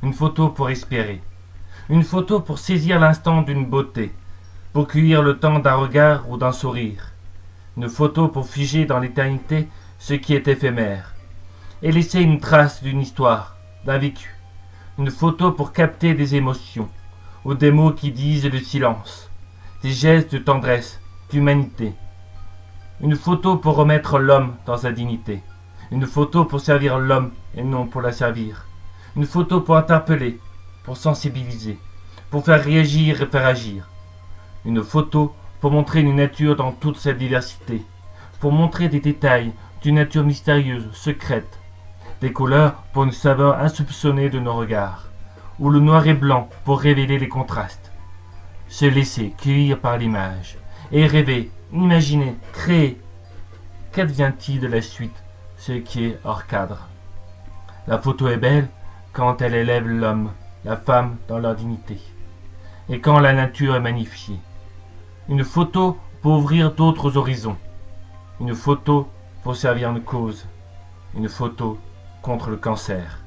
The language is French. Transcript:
Une photo pour espérer. Une photo pour saisir l'instant d'une beauté, pour cueillir le temps d'un regard ou d'un sourire. Une photo pour figer dans l'éternité ce qui est éphémère, et laisser une trace d'une histoire, d'un vécu. Une photo pour capter des émotions, ou des mots qui disent le silence, des gestes de tendresse, d'humanité. Une photo pour remettre l'homme dans sa dignité. Une photo pour servir l'homme et non pour la servir. Une photo pour interpeller, pour sensibiliser, pour faire réagir et faire agir. Une photo pour montrer une nature dans toute sa diversité, pour montrer des détails d'une nature mystérieuse, secrète, des couleurs pour une saveur insoupçonnée de nos regards, ou le noir et blanc pour révéler les contrastes. Se laisser cueillir par l'image, et rêver, imaginer, créer. Qu'advient-il de la suite, ce qui est hors cadre? La photo est belle quand elle élève l'homme, la femme dans leur dignité, et quand la nature est magnifiée. Une photo pour ouvrir d'autres horizons, une photo pour servir une cause, une photo contre le cancer.